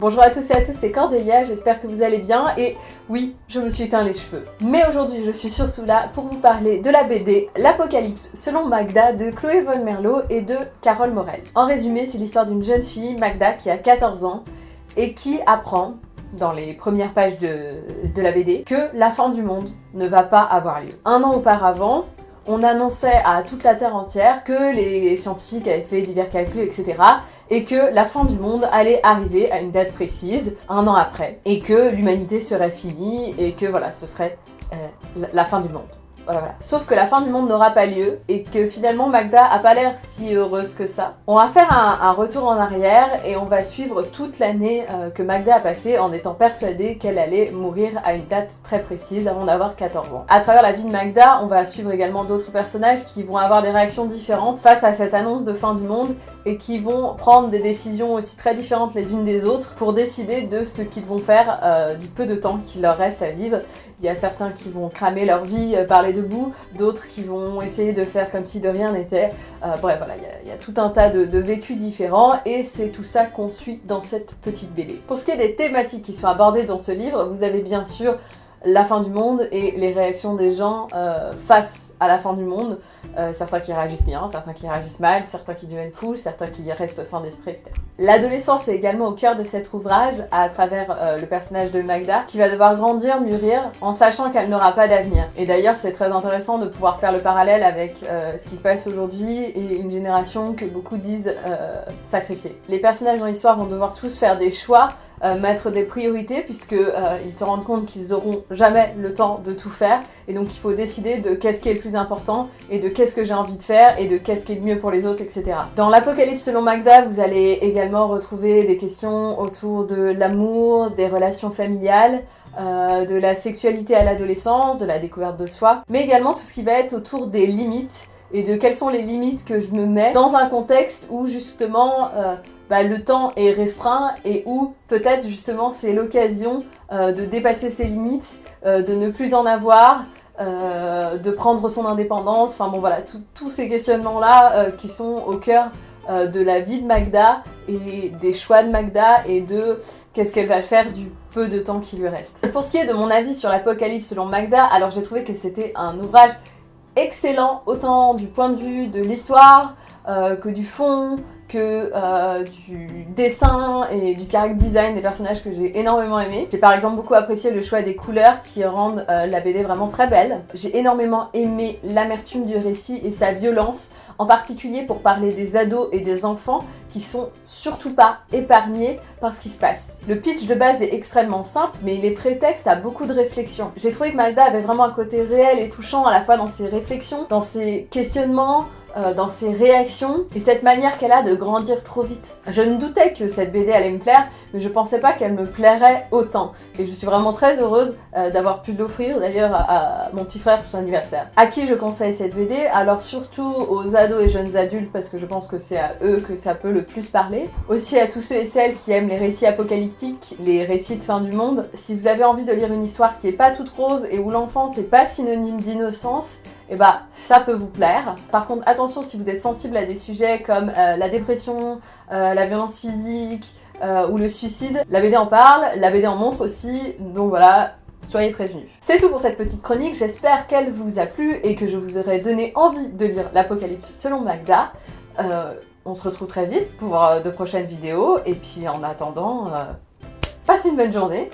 Bonjour à tous et à toutes, c'est Cordélia, j'espère que vous allez bien et oui, je me suis teint les cheveux. Mais aujourd'hui, je suis surtout là pour vous parler de la BD L'Apocalypse selon Magda de Chloé Von Merlot et de Carole Morel. En résumé, c'est l'histoire d'une jeune fille, Magda, qui a 14 ans et qui apprend dans les premières pages de, de, la BD que la fin du monde ne va pas avoir lieu. Un an auparavant, on annonçait à toute la Terre entière que les scientifiques avaient fait divers calculs, etc. et que la fin du monde allait arriver à une date précise, un an après, et que l'humanité serait finie, et que voilà, ce serait euh, la fin du monde. Sauf que la fin du monde n'aura pas lieu et que finalement Magda a pas l'air si heureuse que ça. On va faire un, retour en arrière et on va suivre toute l'année euh, que Magda a passée en étant persuadée qu'elle allait mourir à une date très précise avant d'avoir 14 ans. À travers la vie de Magda, on va suivre également d'autres personnages qui vont avoir des réactions différentes face à cette annonce de fin du monde et qui vont prendre des décisions aussi très différentes les unes des autres pour décider de ce qu'ils vont faire euh, du peu de temps qu'il leur reste à vivre. Il y a certains qui vont cramer leur vie euh, par les deux d'autres qui vont essayer de faire comme si de rien n'était. Euh, bref, voilà, il y, a, tout un tas de, de vécus différents et c'est tout ça qu'on suit dans cette petite BD. Pour ce qui est des thématiques qui sont abordées dans ce livre, vous avez bien sûr la fin du monde et les réactions des gens euh, face à la fin du monde. Euh, certains qui réagissent bien, certains qui réagissent mal, certains qui deviennent fous, certains qui restent sains d'esprit, etc. L'adolescence est également au cœur de cet ouvrage à travers euh, le personnage de Magda qui va devoir grandir, mûrir en sachant qu'elle n'aura pas d'avenir. Et d'ailleurs c'est très intéressant de pouvoir faire le parallèle avec ce qui se passe aujourd'hui et une génération que beaucoup disent sacrifier. Les personnages dans l'histoire vont devoir tous faire des choix euh, mettre des priorités puisque euh, ils se rendent compte qu'ils auront jamais le temps de tout faire et donc il faut décider de qu'est-ce qui est le plus important et de qu'est-ce que j'ai envie de faire et de qu'est-ce qui est le mieux pour les autres, etc. Dans l'Apocalypse selon Magda, vous allez également retrouver des questions autour de l'amour, des relations familiales, euh, de la sexualité à l'adolescence, de la découverte de soi, mais également tout ce qui va être autour des limites et de quelles sont les limites que je me mets dans un contexte où justement euh, bah, le temps est restreint et où peut-être justement c'est l'occasion euh, de dépasser ses limites, euh, de ne plus en avoir, de prendre son indépendance, enfin bon voilà, tous ces questionnements-là qui sont au cœur de la vie de Magda et des choix de Magda et de qu'est-ce qu'elle va faire du peu de temps qui lui reste. Pour ce qui est de mon avis sur l'Apocalypse selon Magda, alors j'ai trouvé que c'était un ouvrage excellent, autant du point de vue de l'histoire euh, que du fond, que euh, du dessin et du character design des personnages que j'ai énormément aimé. J'ai par exemple beaucoup apprécié le choix des couleurs qui rendent euh, la BD vraiment très belle. J'ai énormément aimé l'amertume du récit et sa violence, en particulier pour parler des ados et des enfants qui sont surtout pas épargnés par ce qui se passe. Le pitch de base est extrêmement simple, mais il est prétexte à beaucoup de réflexions. J'ai trouvé que Magda avait vraiment un côté réel et touchant à la fois dans ses réflexions, dans ses questionnements, euh, dans ses réactions et cette manière qu'elle a de grandir trop vite. Je me doutais que cette BD allait me plaire, mais je pensais pas qu'elle me plairait autant. Et je suis vraiment très heureuse euh, d'avoir pu l'offrir d'ailleurs à, mon petit frère pour son anniversaire. À qui je conseille cette BD Alors surtout aux ados et jeunes adultes parce que je pense que c'est à eux que ça peut le plus parler. Aussi à tous ceux et celles qui aiment les récits apocalyptiques, les récits de fin du monde. Si vous avez envie de lire une histoire qui est pas toute rose et où l'enfance n'est pas synonyme d'innocence, et eh bah ça peut vous plaire. Par contre attention si vous êtes sensible à des sujets comme euh, la dépression, euh, la violence physique euh, ou le suicide, la BD en parle, la BD en montre aussi, donc voilà, soyez prévenus. C'est tout pour cette petite chronique, j'espère qu'elle vous a plu et que je vous aurai donné envie de lire l'Apocalypse selon Magda. on se retrouve très vite pour de prochaines vidéos et puis en attendant, passez une bonne journée